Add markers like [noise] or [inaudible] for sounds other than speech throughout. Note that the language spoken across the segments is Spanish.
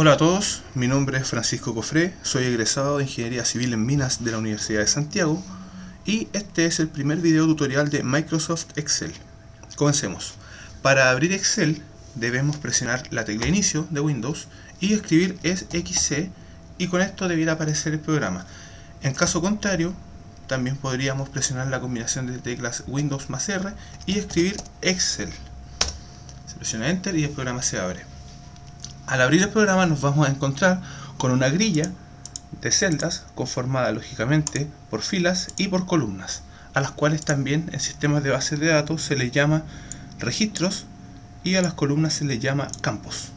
Hola a todos, mi nombre es Francisco Cofré, soy egresado de Ingeniería Civil en Minas de la Universidad de Santiago y este es el primer video tutorial de Microsoft Excel. Comencemos. Para abrir Excel debemos presionar la tecla inicio de Windows y escribir XC y con esto debiera aparecer el programa. En caso contrario, también podríamos presionar la combinación de teclas Windows más R y escribir Excel. Se presiona Enter y el programa se abre. Al abrir el programa nos vamos a encontrar con una grilla de celdas conformada lógicamente por filas y por columnas, a las cuales también en sistemas de bases de datos se les llama registros y a las columnas se les llama campos.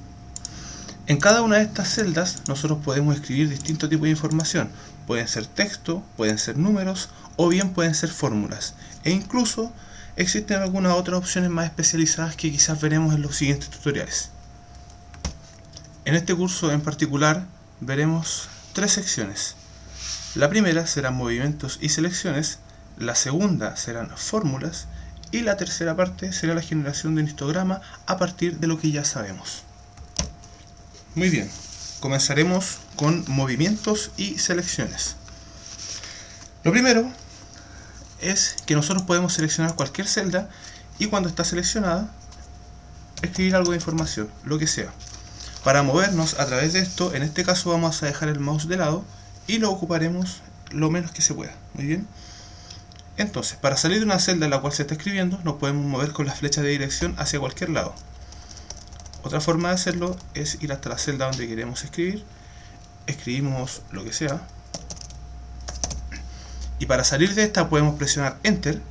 En cada una de estas celdas nosotros podemos escribir distintos tipos de información. Pueden ser texto, pueden ser números o bien pueden ser fórmulas. E incluso existen algunas otras opciones más especializadas que quizás veremos en los siguientes tutoriales. En este curso en particular veremos tres secciones. La primera serán movimientos y selecciones, la segunda serán fórmulas y la tercera parte será la generación de un histograma a partir de lo que ya sabemos. Muy bien, comenzaremos con movimientos y selecciones. Lo primero es que nosotros podemos seleccionar cualquier celda y cuando está seleccionada escribir algo de información, lo que sea. Para movernos a través de esto, en este caso vamos a dejar el mouse de lado y lo ocuparemos lo menos que se pueda. Muy bien. Entonces, para salir de una celda en la cual se está escribiendo, nos podemos mover con la flecha de dirección hacia cualquier lado. Otra forma de hacerlo es ir hasta la celda donde queremos escribir. Escribimos lo que sea. Y para salir de esta podemos presionar Enter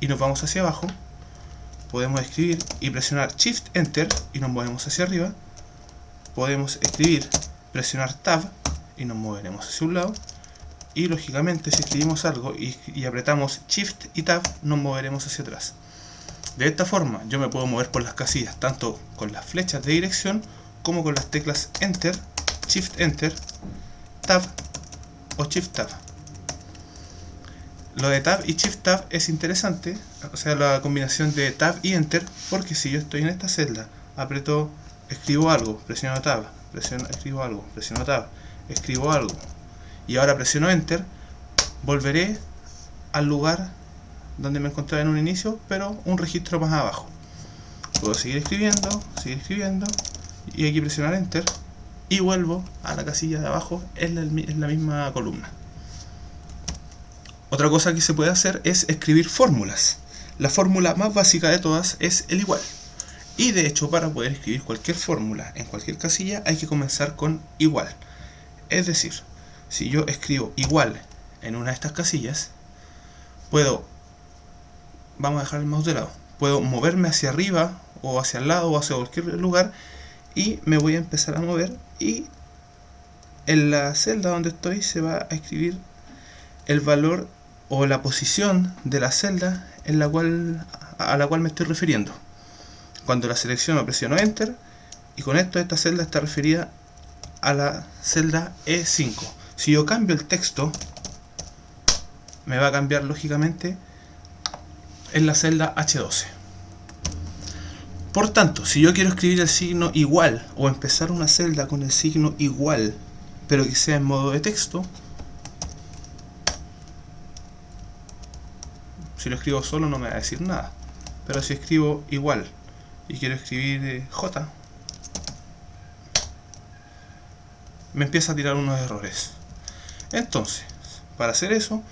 y nos vamos hacia abajo. Podemos escribir y presionar Shift Enter y nos movemos hacia arriba. Podemos escribir, presionar Tab y nos moveremos hacia un lado y lógicamente si escribimos algo y, apretamos Shift y Tab nos moveremos hacia atrás. De esta forma yo me puedo mover por las casillas tanto con las flechas de dirección como con las teclas Enter, Shift Enter, Tab o Shift Tab. Lo de Tab y Shift Tab es interesante, o sea la combinación de Tab y Enter, porque si yo estoy en esta celda, aprieto, escribo algo, presiono Tab, presiono, escribo algo, presiono Tab, escribo algo, y ahora presiono Enter, volveré al lugar donde me encontraba en un inicio, pero un registro más abajo. Puedo seguir escribiendo, seguir escribiendo, y aquí presionar Enter, y vuelvo a la casilla de abajo en la, en la misma columna. Otra cosa que se puede hacer es escribir fórmulas. La fórmula más básica de todas es el igual. Y de hecho para poder escribir cualquier fórmula en cualquier casilla hay que comenzar con igual. Es decir, si yo escribo igual en una de estas casillas, puedo, vamos a dejar el mouse de lado, puedo moverme hacia arriba o hacia el lado o hacia cualquier lugar y me voy a empezar a mover y en la celda donde estoy se va a escribir el valor o la posición de la celda a la cual me estoy refiriendo. Cuando la selecciono presiono Enter y con esto esta celda está referida a la celda E5. Si yo cambio el texto, me va a cambiar lógicamente en la celda H12. Por tanto, si yo quiero escribir el signo igual o empezar una celda con el signo igual, pero que sea en modo de texto, si lo escribo solo no me va a decir nada. Pero si escribo igual y quiero escribir eh, J, me empieza a tirar unos errores. Entonces, para hacer eso,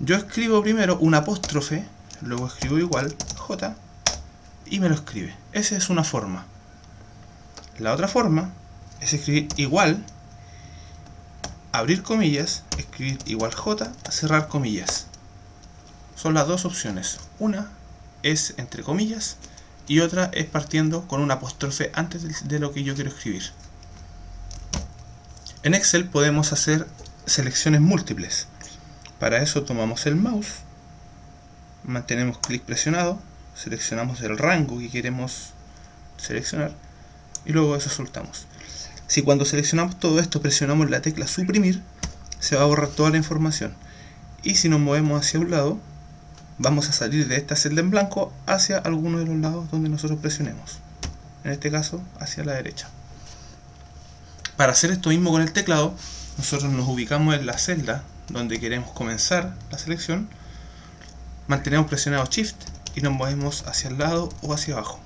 yo escribo primero un apóstrofe, luego escribo igual, J, y me lo escribe. Esa es una forma. La otra forma es escribir igual, abrir comillas, escribir igual J, cerrar comillas. Son las dos opciones. Una es entre comillas y otra es partiendo con un apóstrofe antes de lo que yo quiero escribir. En Excel podemos hacer selecciones múltiples. Para eso tomamos el mouse, mantenemos clic presionado, seleccionamos el rango que queremos seleccionar y luego eso soltamos. Si cuando seleccionamos todo esto presionamos la tecla suprimir, se va a borrar toda la información. Y si nos movemos hacia un lado, vamos a salir de esta celda en blanco hacia alguno de los lados donde nosotros presionemos. En este caso, hacia la derecha. Para hacer esto mismo con el teclado, nosotros nos ubicamos en la celda donde queremos comenzar la selección, mantenemos presionado Shift y nos movemos hacia el lado o hacia abajo.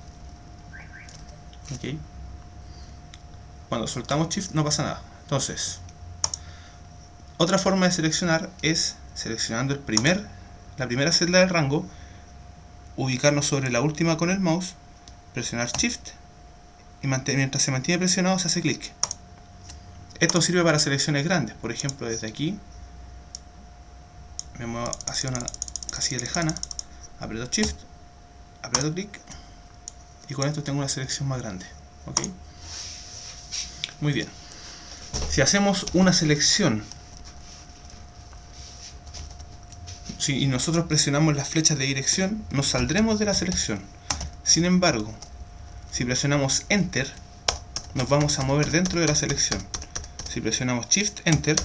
Cuando soltamos Shift no pasa nada. Entonces, otra forma de seleccionar es seleccionando el primer, la primera celda del rango, ubicarnos sobre la última con el mouse, presionar Shift y mientras se mantiene presionado se hace clic. Esto sirve para selecciones grandes, por ejemplo desde aquí me muevo hacia una casilla lejana, aprieto Shift, aprieto clic y con esto tengo una selección más grande. ¿ok? Muy bien. Si hacemos una selección si, nosotros presionamos las flechas de dirección, nos saldremos de la selección. Sin embargo, si presionamos Enter, nos vamos a mover dentro de la selección. Si presionamos Shift Enter,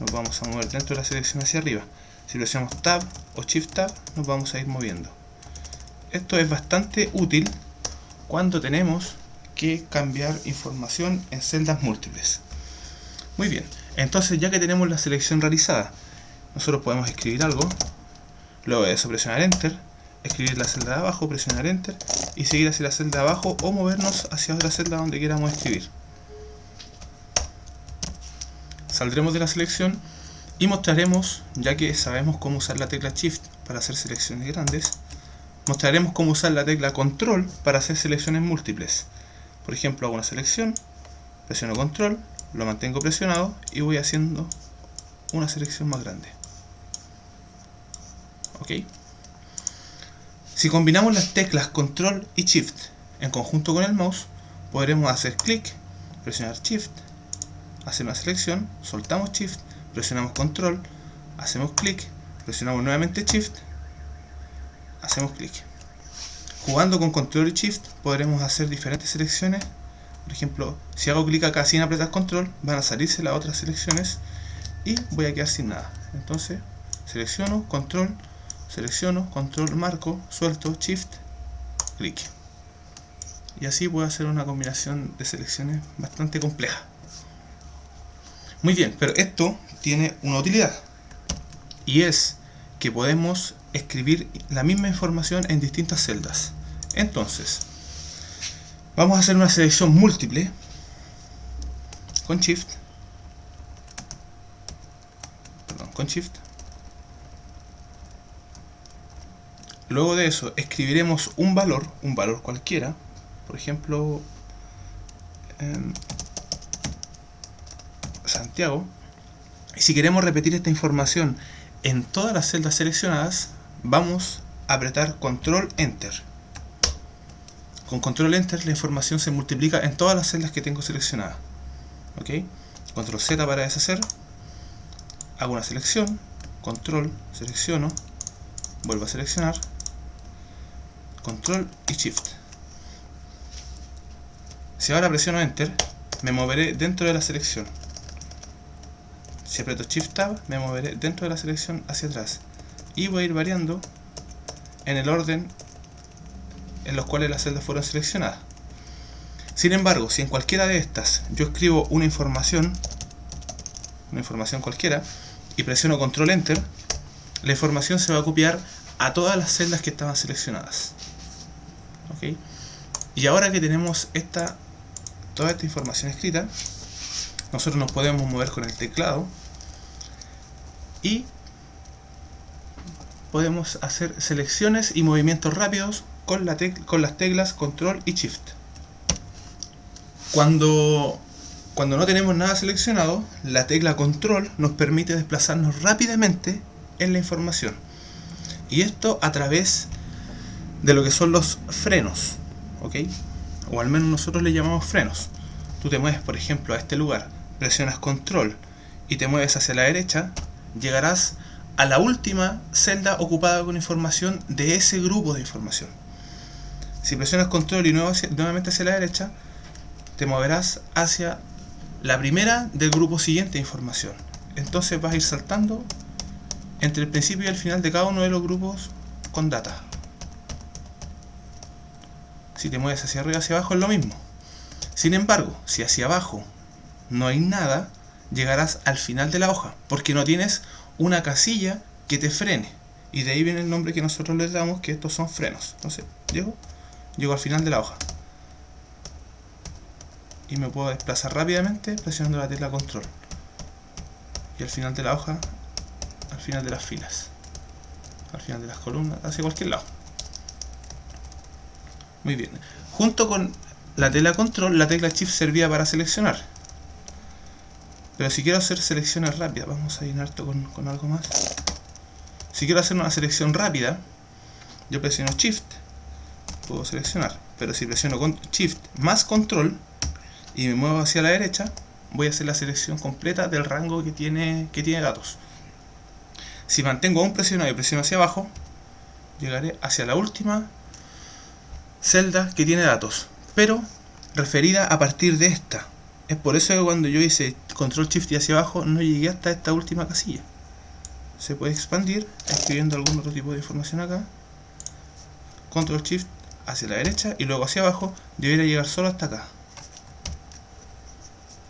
nos vamos a mover dentro de la selección hacia arriba. Si presionamos Tab o Shift Tab, nos vamos a ir moviendo. Esto es bastante útil cuando tenemos que cambiar información en celdas múltiples. Muy bien, entonces ya que tenemos la selección realizada, nosotros podemos escribir algo, luego de eso presionar Enter, escribir la celda de abajo, presionar Enter y seguir hacia la celda de abajo o movernos hacia otra celda donde queramos escribir. Saldremos de la selección y mostraremos, ya que sabemos cómo usar la tecla Shift para hacer selecciones grandes, mostraremos cómo usar la tecla Control para hacer selecciones múltiples. Por ejemplo, hago una selección, presiono Control, lo mantengo presionado y voy haciendo una selección más grande. ¿Ok? Si combinamos las teclas Control y Shift en conjunto con el mouse, podremos hacer clic, presionar Shift, hacer una selección, soltamos Shift, presionamos Control, hacemos clic, presionamos nuevamente Shift, hacemos clic. Jugando con Control y Shift podremos hacer diferentes selecciones. Por ejemplo, si hago clic acá sin apretar Control, van a salirse las otras selecciones y voy a quedar sin nada. Entonces, selecciono, Control, selecciono, Control, marco, suelto, Shift, clic. Y así puedo hacer una combinación de selecciones bastante compleja. Muy bien, pero esto tiene una utilidad. Y es que podemos escribir la misma información en distintas celdas. Entonces, vamos a hacer una selección múltiple con Shift. Perdón, con Shift. Luego de eso, escribiremos un valor, un valor cualquiera. Por ejemplo, Santiago. Y si queremos repetir esta información en todas las celdas seleccionadas, vamos a apretar Control Enter. Con Control Enter la información se multiplica en todas las celdas que tengo seleccionadas. ¿Ok? Control Z para deshacer. Hago una selección. Control, selecciono. Vuelvo a seleccionar. Control y Shift. Si ahora presiono Enter, me moveré dentro de la selección. Si aprieto Shift Tab, me moveré dentro de la selección hacia atrás. Y voy a ir variando en el orden en los cuales las celdas fueron seleccionadas. Sin embargo, si en cualquiera de estas yo escribo una información, una información cualquiera, y presiono Control Enter, la información se va a copiar a todas las celdas que estaban seleccionadas. Y ahora que tenemos esta, toda esta información escrita, nosotros nos podemos mover con el teclado y podemos hacer selecciones y movimientos rápidos con, la con las teclas control y shift. Cuando, cuando no tenemos nada seleccionado la tecla control nos permite desplazarnos rápidamente en la información. Y esto a través de lo que son los frenos ¿ok? o al menos nosotros le llamamos frenos tú te mueves por ejemplo a este lugar presionas control y te mueves hacia la derecha, llegarás a la última celda ocupada con información de ese grupo de información. Si presionas control y nuevamente hacia la derecha, te moverás hacia la primera del grupo siguiente de información. Entonces vas a ir saltando entre el principio y el final de cada uno de los grupos con data. Si te mueves hacia arriba hacia abajo es lo mismo. Sin embargo, si hacia abajo no hay nada, llegarás al final de la hoja, porque no tienes una casilla que te frene. Y de ahí viene el nombre que nosotros les damos, que estos son frenos. Entonces, llego, llego al final de la hoja. Y me puedo desplazar rápidamente presionando la tecla control. Y al final de la hoja, al final de las filas. Al final de las columnas, hacia cualquier lado. Muy bien. Junto con la tecla control, la tecla shift servía para seleccionar. Pero si quiero hacer selecciones rápidas, vamos a llenar esto con, con algo más. Si quiero hacer una selección rápida, yo presiono shift, puedo seleccionar. Pero si presiono shift más control y me muevo hacia la derecha, voy a hacer la selección completa del rango que tiene, que tiene datos. Si mantengo un presionado y presiono hacia abajo, llegaré hacia la última celda que tiene datos, pero referida a partir de esta. Es por eso que cuando yo hice control shift y hacia abajo no llegué hasta esta última casilla. Se puede expandir escribiendo algún otro tipo de información acá. Control shift hacia la derecha y luego hacia abajo debería llegar solo hasta acá.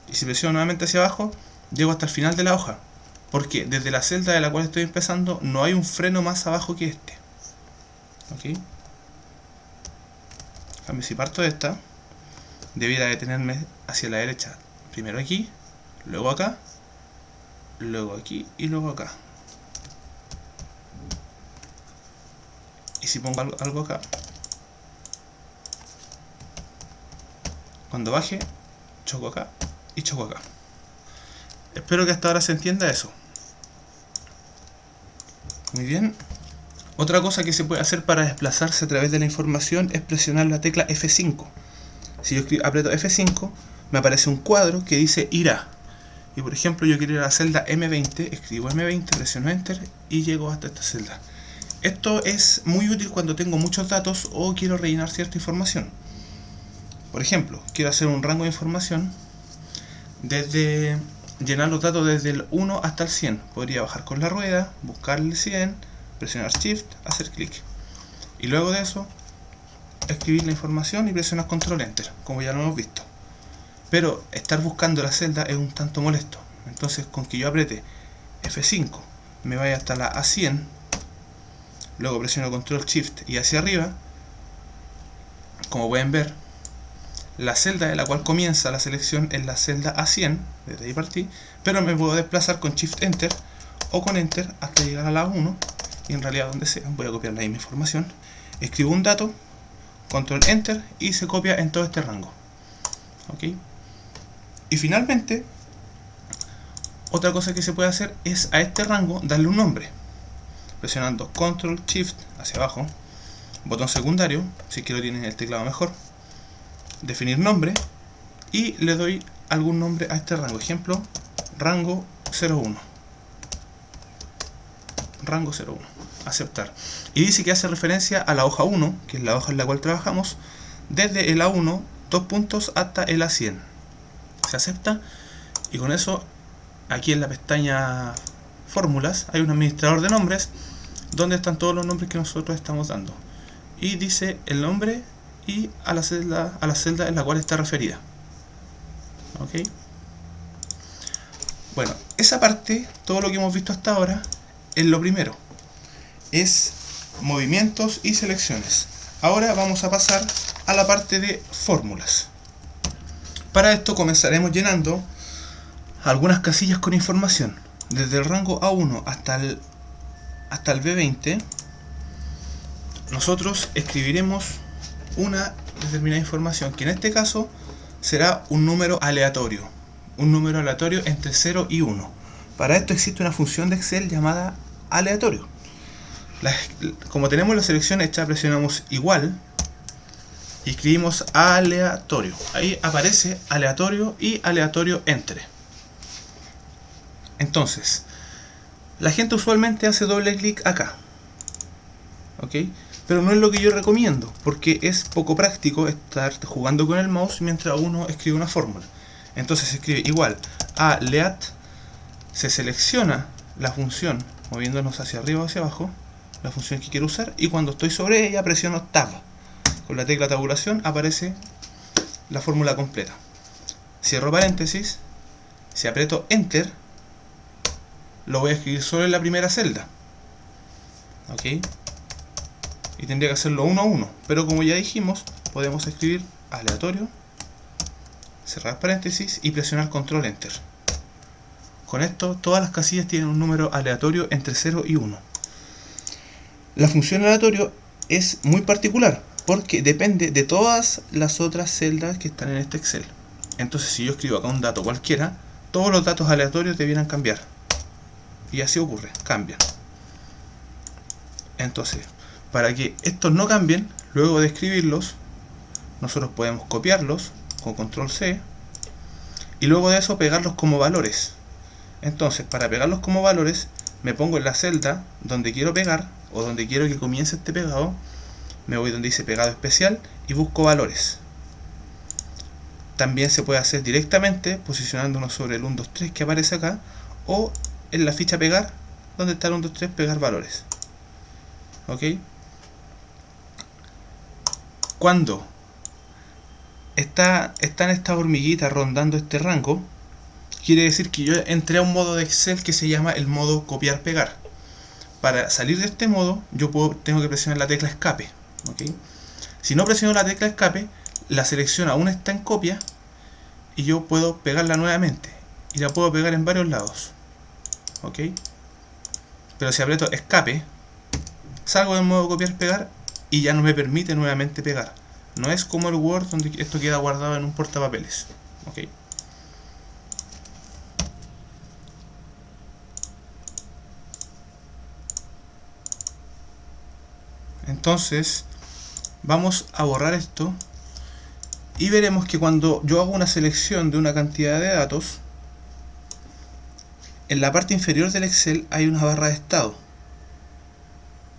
Y si presiono nuevamente hacia abajo, llego hasta el final de la hoja. Porque desde la celda de la cual estoy empezando no hay un freno más abajo que este. Cambio, si parto de esta, debiera detenerme hacia la derecha. Primero aquí, luego acá, luego aquí y luego acá. Y si pongo algo, acá, cuando baje, choco acá y choco acá. Espero que hasta ahora se entienda eso. Muy bien. Otra cosa que se puede hacer para desplazarse a través de la información es presionar la tecla F5. Si yo aprieto F5, me aparece un cuadro que dice irá. Y por ejemplo, yo quiero ir a la celda M20, escribo M20, presiono Enter y llego hasta esta celda. Esto es muy útil cuando tengo muchos datos o quiero rellenar cierta información. Por ejemplo, quiero hacer un rango de información desde llenar los datos desde el 1 hasta el 100. Podría bajar con la rueda, buscar el 100, presionar Shift, hacer clic. Y luego de eso, escribir la información y presionar Control Enter, como ya lo hemos visto. Pero estar buscando la celda es un tanto molesto. Entonces, con que yo apriete F5, me vaya hasta la A100, luego presiono Control Shift y hacia arriba, como pueden ver, la celda de la cual comienza la selección es la celda A100, desde ahí partí, pero me puedo desplazar con Shift Enter o con Enter hasta llegar a la A1 y en realidad donde sea, voy a copiar la misma información, escribo un dato, control enter y se copia en todo este rango. ¿Ok? Y finalmente, otra cosa que se puede hacer es a este rango darle un nombre. Presionando control shift hacia abajo, botón secundario, si quiero tienen el teclado mejor, definir nombre y le doy algún nombre a este rango. Ejemplo, rango 01 rango 01 aceptar. Y dice que hace referencia a la hoja 1 que es la hoja en la cual trabajamos desde el A1 dos puntos hasta el A100 se acepta y con eso aquí en la pestaña fórmulas hay un administrador de nombres donde están todos los nombres que nosotros estamos dando. Y dice el nombre y a la celda, a la celda en la cual está referida. Ok bueno, esa parte, todo lo que hemos visto hasta ahora en lo primero. Es movimientos y selecciones. Ahora vamos a pasar a la parte de fórmulas. Para esto comenzaremos llenando algunas casillas con información. Desde el rango A1 hasta el, hasta el B20, nosotros escribiremos una determinada información, que en este caso será un número aleatorio. Un número aleatorio entre 0 y 1. Para esto existe una función de Excel llamada aleatorio. Como tenemos la selección hecha, presionamos igual y escribimos aleatorio. Ahí aparece aleatorio y aleatorio entre. Entonces, la gente usualmente hace doble clic acá. ¿Ok? Pero no es lo que yo recomiendo, porque es poco práctico estar jugando con el mouse mientras uno escribe una fórmula. Entonces se escribe igual aleat, se selecciona la función moviéndonos hacia arriba o hacia abajo, la función que quiero usar, y cuando estoy sobre ella presiono Tab. Con la tecla tabulación aparece la fórmula completa. Cierro paréntesis Si aprieto Enter, lo voy a escribir solo en la primera celda. ¿Ok? Y tendría que hacerlo uno a uno. Pero como ya dijimos, podemos escribir aleatorio, cerrar paréntesis y presionar control enter. Con esto, todas las casillas tienen un número aleatorio entre 0 y 1. La función aleatorio es muy particular porque depende de todas las otras celdas que están en este Excel. Entonces, si yo escribo acá un dato cualquiera, todos los datos aleatorios debieran cambiar. Y así ocurre, cambian. Entonces, para que estos no cambien, luego de escribirlos, nosotros podemos copiarlos con control C y luego de eso pegarlos como valores. Entonces, para pegarlos como valores, me pongo en la celda donde quiero pegar o donde quiero que comience este pegado, me voy donde dice pegado especial y busco valores. También se puede hacer directamente posicionándonos sobre el 1, 2, 3 que aparece acá o en la ficha pegar, donde está el 1, 2, 3 pegar valores. ¿Ok? Cuando está, están estas hormiguitas rondando este rango, quiere decir que yo entré a un modo de Excel que se llama el modo copiar-pegar. Para salir de este modo, yo tengo que presionar la tecla escape. Si no presiono la tecla escape, la selección aún está en copia y yo puedo pegarla nuevamente. Y la puedo pegar en varios lados. Pero si aprieto escape, salgo del modo copiar-pegar y ya no me permite nuevamente pegar. No es como el Word donde esto queda guardado en un portapapeles. Entonces, vamos a borrar esto y veremos que cuando yo hago una selección de una cantidad de datos, en la parte inferior del Excel hay una barra de estado.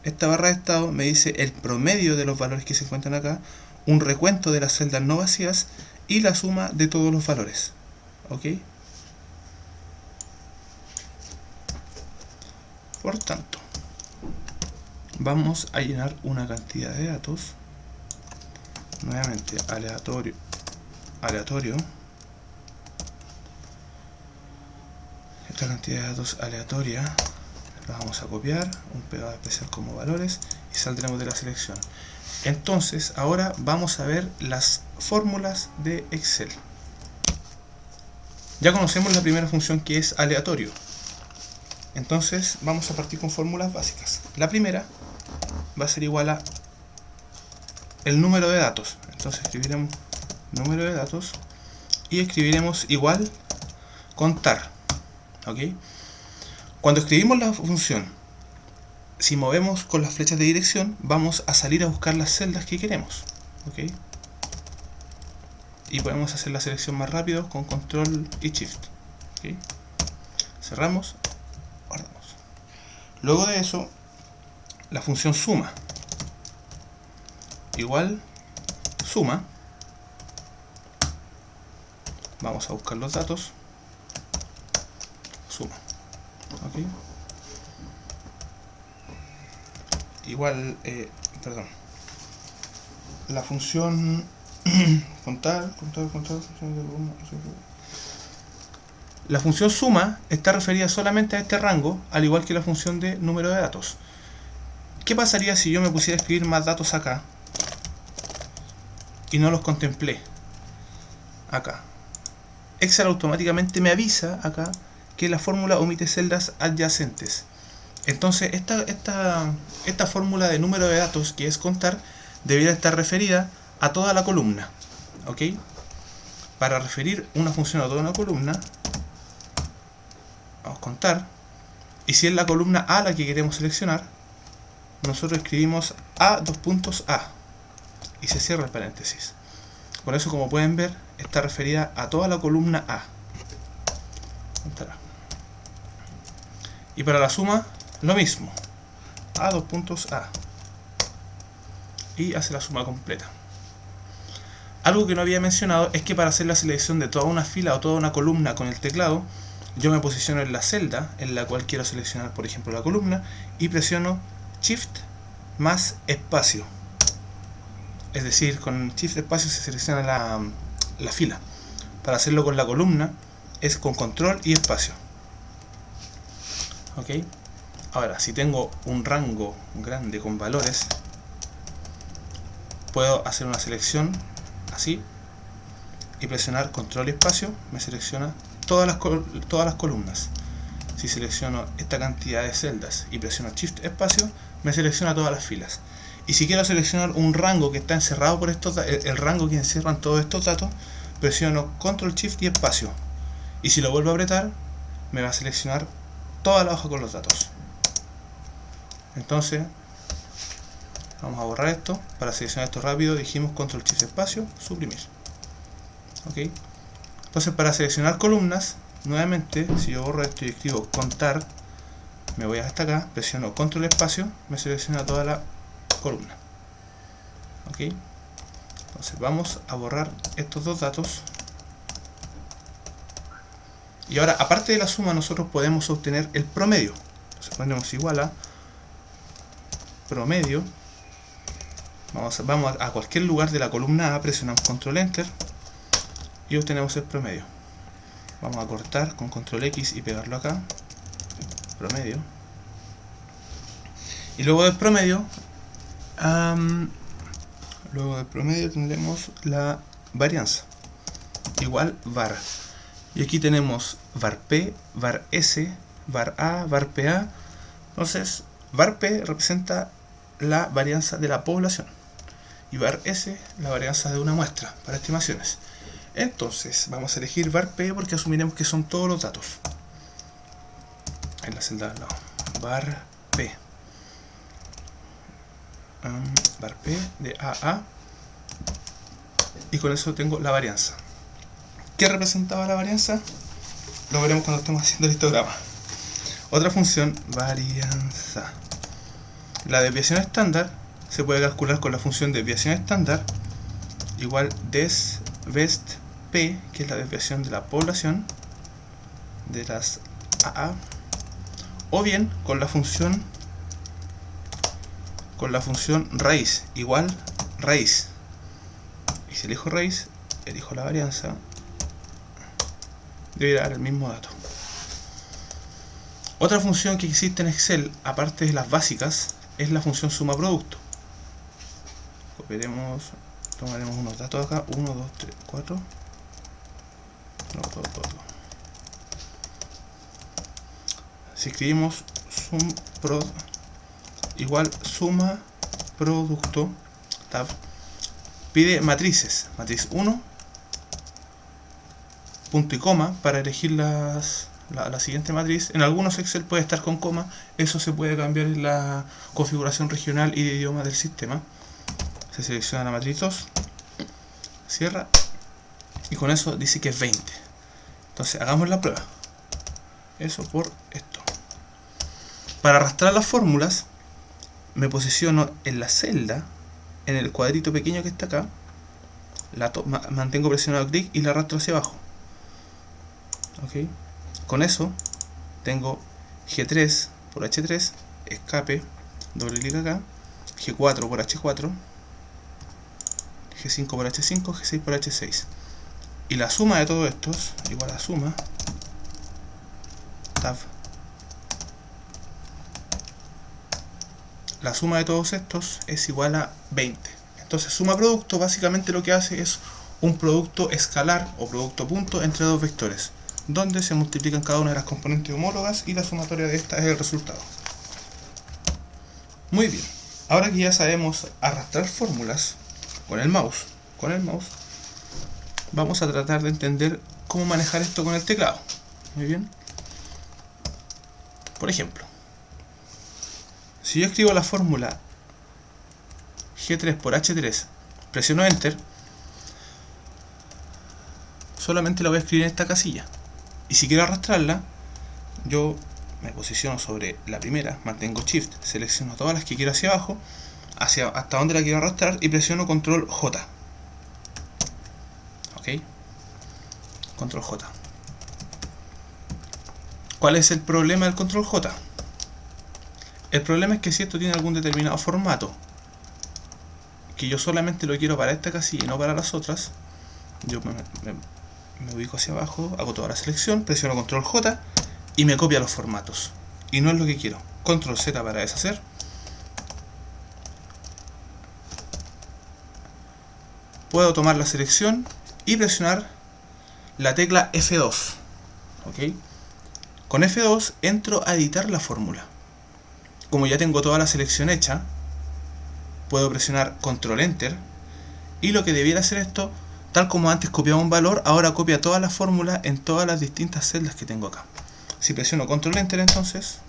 Esta barra de estado me dice el promedio de los valores que se encuentran acá un recuento de las celdas no vacías y la suma de todos los valores. ¿Ok? Por tanto, vamos a llenar una cantidad de datos. Nuevamente, aleatorio. Aleatorio. Esta cantidad de datos aleatoria la vamos a copiar, un pegado especial como valores y saldremos de la selección. Entonces, ahora vamos a ver las fórmulas de Excel. Ya conocemos la primera función que es aleatorio. Entonces, vamos a partir con fórmulas básicas. La primera va a ser igual a el número de datos. Entonces escribiremos número de datos y escribiremos igual contar. ¿Ok? Cuando escribimos la función si movemos con las flechas de dirección, vamos a salir a buscar las celdas que queremos. ¿ok? Y podemos hacer la selección más rápido con control y shift. ¿ok? Cerramos, guardamos. Luego de eso, la función suma. Igual, suma. Vamos a buscar los datos. Suma. ¿ok? igual, eh, perdón, la función contar, contar, contar, la función suma está referida solamente a este rango, al igual que la función de número de datos. ¿Qué pasaría si yo me pusiera a escribir más datos acá y no los contemplé? Acá. Excel automáticamente me avisa acá que la fórmula omite celdas adyacentes. Entonces, esta, esta, esta fórmula de número de datos, que es contar, debería estar referida a toda la columna. ¿Ok? Para referir una función a toda una columna, vamos a contar. Y si es la columna A la que queremos seleccionar, nosotros escribimos A dos puntos A. Y se cierra el paréntesis. Por eso, como pueden ver, está referida a toda la columna A. Y para la suma, lo mismo. A dos puntos A. Y hace la suma completa. Algo que no había mencionado es que para hacer la selección de toda una fila o toda una columna con el teclado, yo me posiciono en la celda en la cual quiero seleccionar, por ejemplo, la columna y presiono Shift más espacio. Es decir, con Shift espacio se selecciona la, la fila. Para hacerlo con la columna, es con control y espacio. ¿Ok? Ahora, si tengo un rango grande con valores, puedo hacer una selección así y presionar control y espacio, me selecciona todas las, todas las columnas. Si selecciono esta cantidad de celdas y presiono shift espacio, me selecciona todas las filas. Y si quiero seleccionar un rango que está encerrado por estos el, el rango que encierran todos estos datos, presiono control shift y espacio. Y si lo vuelvo a apretar, me va a seleccionar toda la hoja con los datos. Entonces, vamos a borrar esto. Para seleccionar esto rápido, dijimos control shift espacio, suprimir. ¿Ok? Entonces, para seleccionar columnas, nuevamente, si yo borro esto y escribo contar, me voy hasta acá, presiono control espacio, me selecciona toda la columna. ¿Ok? Entonces vamos a borrar estos dos datos. Y ahora, aparte de la suma, nosotros podemos obtener el promedio. Entonces ponemos igual a promedio. Vamos a, vamos a cualquier lugar de la columna A, presionamos control enter y obtenemos el promedio. Vamos a cortar con control X y pegarlo acá. Promedio. Y luego del promedio luego del promedio tendremos la varianza. Igual var. Y aquí tenemos var p, var s, var a, var pa entonces var p representa la varianza de la población y var s la varianza de una muestra para estimaciones. Entonces vamos a elegir var p porque asumiremos que son todos los datos en la celda al lado var p bar P de a y con eso tengo la varianza. ¿qué representaba la varianza? lo veremos cuando estemos haciendo el histograma. Otra función, varianza. La desviación estándar se puede calcular con la función desviación estándar igual des best p que es la desviación de la población de las AA o bien con la función con la función raíz igual raíz y si elijo raíz elijo la varianza. Debe dar el mismo dato. Otra función que existe en Excel aparte de las básicas es la función suma producto. Copiaremos tomaremos unos datos acá. 1, 2, 3, 4 no, todo, todo, si escribimos sum prod igual suma producto tab pide matrices. Matriz 1 punto y coma para elegir las, la, siguiente matriz. En algunos Excel puede estar con coma. Eso se puede cambiar en la configuración regional y de idioma del sistema. Se selecciona la matriz 2 cierra y con eso dice que es 20 entonces hagamos la prueba. Eso por esto para arrastrar las fórmulas me posiciono en la celda, en el cuadrito pequeño que está acá, la mantengo presionado clic y la arrastro hacia abajo. ¿Ok? Con eso tengo G3 por H3, escape, doble clic acá, G4 por H4, G5 por H5, G6 por H6. Y la suma de todos estos, igual a suma, tab la suma de todos estos es igual a 20. Entonces suma producto básicamente lo que hace es un producto escalar o producto punto entre dos vectores, donde se multiplican cada una de las componentes homólogas y la sumatoria de esta es el resultado. Muy bien, ahora que ya sabemos arrastrar fórmulas con el mouse, con el mouse, vamos a tratar de entender cómo manejar esto con el teclado. Muy bien. Por ejemplo, si yo escribo la fórmula G3 por H3, presiono Enter, solamente la voy a escribir en esta casilla. Y si quiero arrastrarla, yo me posiciono sobre la primera, mantengo Shift, selecciono todas las que quiero hacia abajo, hacia hasta donde la quiero arrastrar y presiono Control J. ¿Ok? Control J. ¿Cuál es el problema del Control J? El problema es que si esto tiene algún determinado formato, que yo solamente lo quiero para esta casilla y no para las otras, yo me ubico hacia abajo, hago toda la selección, presiono control J y me copia los formatos. Y no es lo que quiero. Control Z para deshacer. Puedo tomar la selección y presionar la tecla F2. ¿Ok? Con F2 entro a editar la fórmula. Como ya tengo toda la selección hecha, puedo presionar Control Enter y lo que debiera hacer esto, tal como antes copiaba un valor, ahora copia toda la fórmula en todas las distintas celdas que tengo acá. Si presiono Control Enter entonces,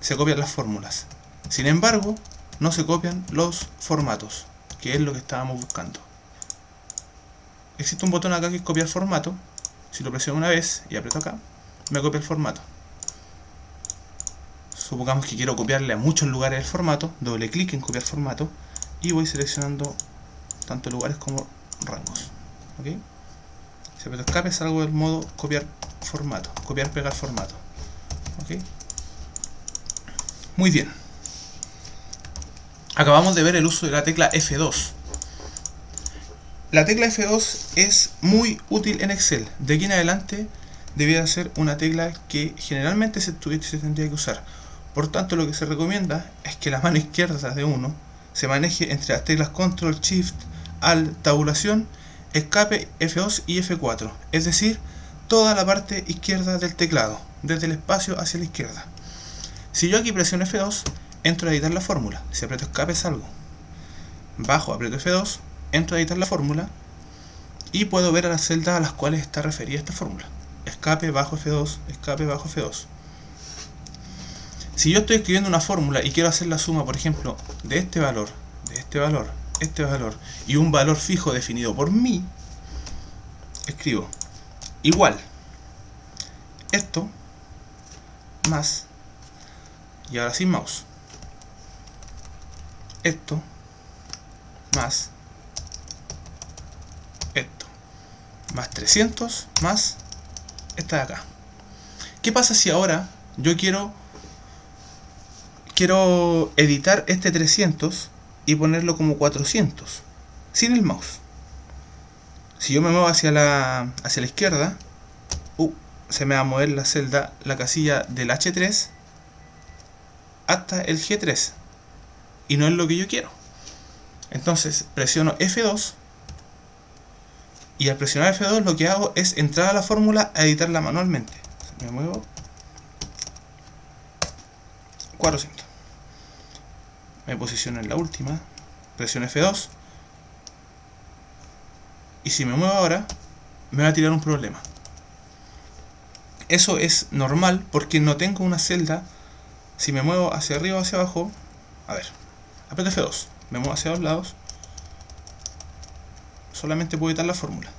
se copian las fórmulas. Sin embargo, no se copian los formatos, que es lo que estábamos buscando. Existe un botón acá que es copiar formato. Si lo presiono una vez y aprieto acá, me copia el formato. Supongamos que quiero copiarle a muchos lugares el formato, doble clic en copiar formato y voy seleccionando tanto lugares como rangos. Si aprieto escape salgo del modo copiar formato, copiar pegar formato. Muy bien. Acabamos de ver el uso de la tecla F2. La tecla F2 es muy útil en Excel. De aquí en adelante debiera ser una tecla que generalmente se, se tendría que usar. Por tanto, lo que se recomienda es que la mano izquierda de uno se maneje entre las teclas Control, Shift, Alt, tabulación, escape F2 y F4. Es decir, toda la parte izquierda del teclado, desde el espacio hacia la izquierda. Si yo aquí presiono F2, entro a editar la fórmula. Si aprieto escape salgo. Bajo, aprieto F2, entro a editar la fórmula y puedo ver a las celdas a las cuales está referida esta fórmula escape bajo F2, escape bajo F2. Si yo estoy escribiendo una fórmula y quiero hacer la suma, por ejemplo, de este valor, de este valor, este valor y un valor fijo definido por mí, escribo igual esto más y ahora sin mouse esto más esto más 300 más esta de acá. ¿Qué pasa si ahora yo quiero quiero editar este 300 y ponerlo como 400 sin el mouse? Si yo me muevo hacia la, hacia la izquierda, uh, se me va a mover la celda, la casilla del H3 hasta el G3 y no es lo que yo quiero. Entonces presiono F2 y al presionar F2 lo que hago es entrar a la fórmula a editarla manualmente. Me muevo 400. Me posiciono en la última, presiono F2 y si me muevo ahora me va a tirar un problema. Eso es normal porque no tengo una celda. Si me muevo hacia arriba o hacia abajo, a ver, aprieto F2, me muevo hacia los lados solamente puedo editar la fórmula.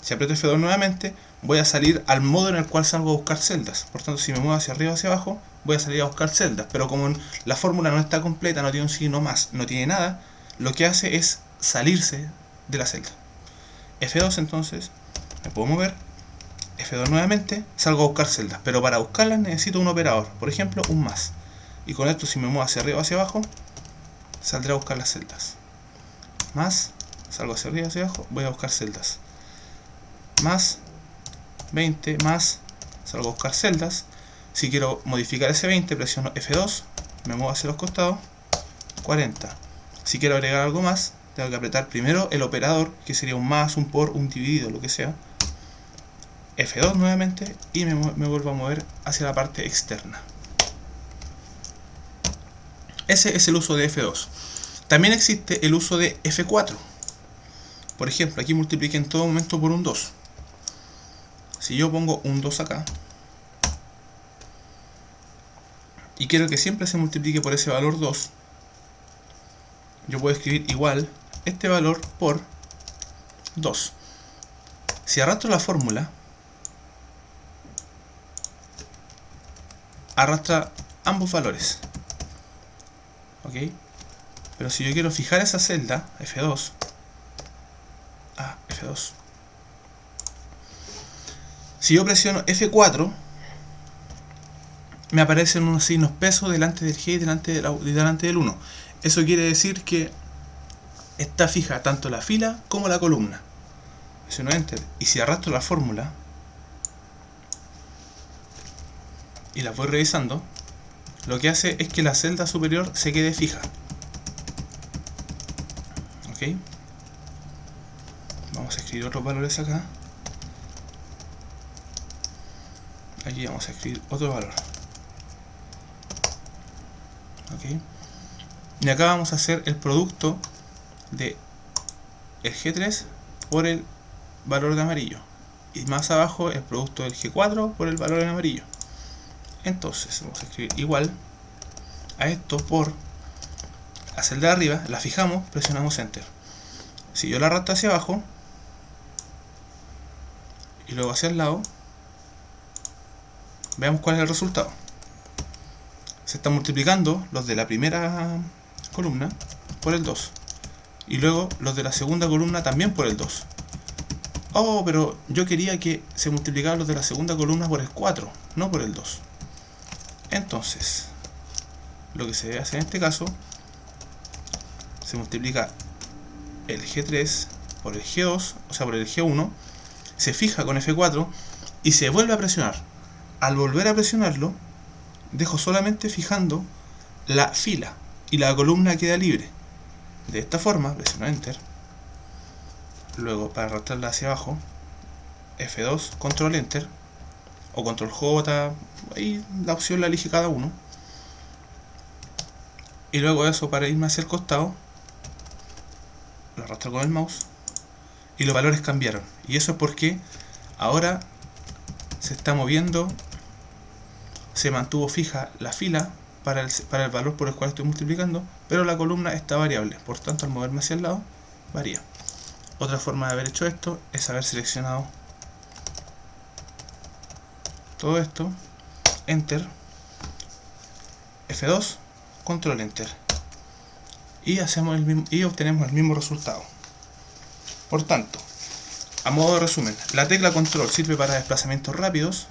Si aprieto F2 nuevamente, voy a salir al modo en el cual salgo a buscar celdas. Por tanto, si me muevo hacia arriba o hacia abajo, voy a salir a buscar celdas. Pero como la fórmula no está completa, no tiene un signo más, no tiene nada, lo que hace es salirse de la celda. F2 entonces, me puedo mover. F2 nuevamente, salgo a buscar celdas. Pero para buscarlas necesito un operador. Por ejemplo, un más. Y con esto, si me muevo hacia arriba o hacia abajo, saldré a buscar las celdas. Más salgo hacia arriba, hacia abajo, voy a buscar celdas. Más 20, más, salgo a buscar celdas. Si quiero modificar ese 20, presiono F2, me muevo hacia los costados, 40. Si quiero agregar algo más, tengo que apretar primero el operador, que sería un más, un por, un dividido, lo que sea. F2 nuevamente y me, vuelvo a mover hacia la parte externa. Ese es el uso de F2. También existe el uso de F4. Por ejemplo, aquí multiplique en todo momento por un 2. Si yo pongo un 2 acá, y quiero que siempre se multiplique por ese valor 2, yo puedo escribir igual este valor por 2. Si arrastro la fórmula, arrastra ambos valores. ¿Ok? Pero si yo quiero fijar esa celda, F2, F2. Si yo presiono F4, me aparecen unos signos peso delante del G y delante, del 1. Eso quiere decir que está fija tanto la fila como la columna. presiono Enter, y si arrastro la fórmula, y la voy revisando, lo que hace es que la celda superior se quede fija. ¿Ok? Vamos a escribir otros valores acá. Aquí vamos a escribir otro valor. Y acá vamos a hacer el producto de el G3 por el valor de amarillo. Y más abajo el producto del G4 por el valor en amarillo. Entonces vamos a escribir igual a esto por la celda de arriba, la fijamos, presionamos Enter. Si yo la arrastro hacia abajo y luego hacia el lado, veamos cuál es el resultado. Se están multiplicando los de la primera columna por el 2 y luego los de la segunda columna también por el 2. Oh, pero yo quería que se multiplicaran los de la segunda columna por el 4, no por el 2. Entonces, lo que se debe hacer en este caso, se multiplica el G3 por el G2, o sea por el G1, se fija con F4 y se vuelve a presionar. Al volver a presionarlo, dejo solamente fijando la fila y la columna queda libre. De esta forma, presiono Enter, luego para arrastrarla hacia abajo, F2, Control Enter, o Control J, ahí la opción la elige cada uno. Y luego eso para irme hacia el costado, lo arrastro con el mouse y los valores cambiaron. Y eso es porque ahora se está moviendo, se mantuvo fija la fila para el, para el valor por el cual estoy multiplicando, pero la columna está variable, por tanto al moverme hacia el lado, varía. Otra forma de haber hecho esto es haber seleccionado todo esto, Enter, F2, Control Enter. Y, hacemos el mismo, y obtenemos el mismo resultado. Por tanto, a modo de resumen, la tecla Control sirve para desplazamientos rápidos,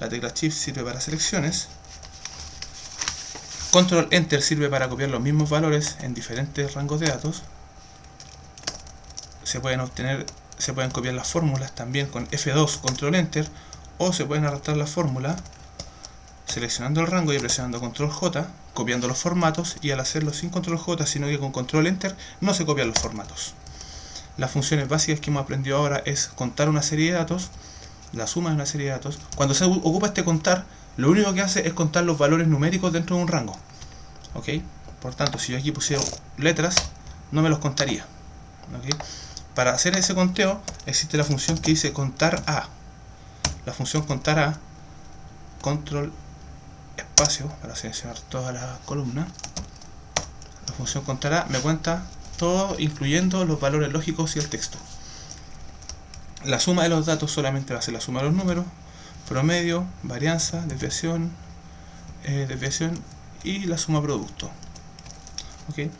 la tecla Shift sirve para selecciones, Control Enter sirve para copiar los mismos valores en diferentes rangos de datos, se pueden obtener, se pueden copiar las fórmulas también con F2, Control Enter, o se pueden arrastrar la fórmula seleccionando el rango y presionando control J, copiando los formatos y al hacerlo sin control J sino que con control Enter no se copian los formatos. Las funciones básicas que hemos aprendido ahora es contar una serie de datos, la suma de una serie de datos. Cuando se ocupa este contar, lo único que hace es contar los valores numéricos dentro de un rango. ¿Ok? Por tanto, si yo aquí pusiera letras, no me los contaría. Para hacer ese conteo existe la función que dice contar a la función contará control espacio para seleccionar toda la columna la función contará me cuenta todo incluyendo los valores lógicos y el texto la suma de los datos solamente va a ser la suma de los números promedio, varianza, desviación eh, desviación y la suma producto ¿Okay?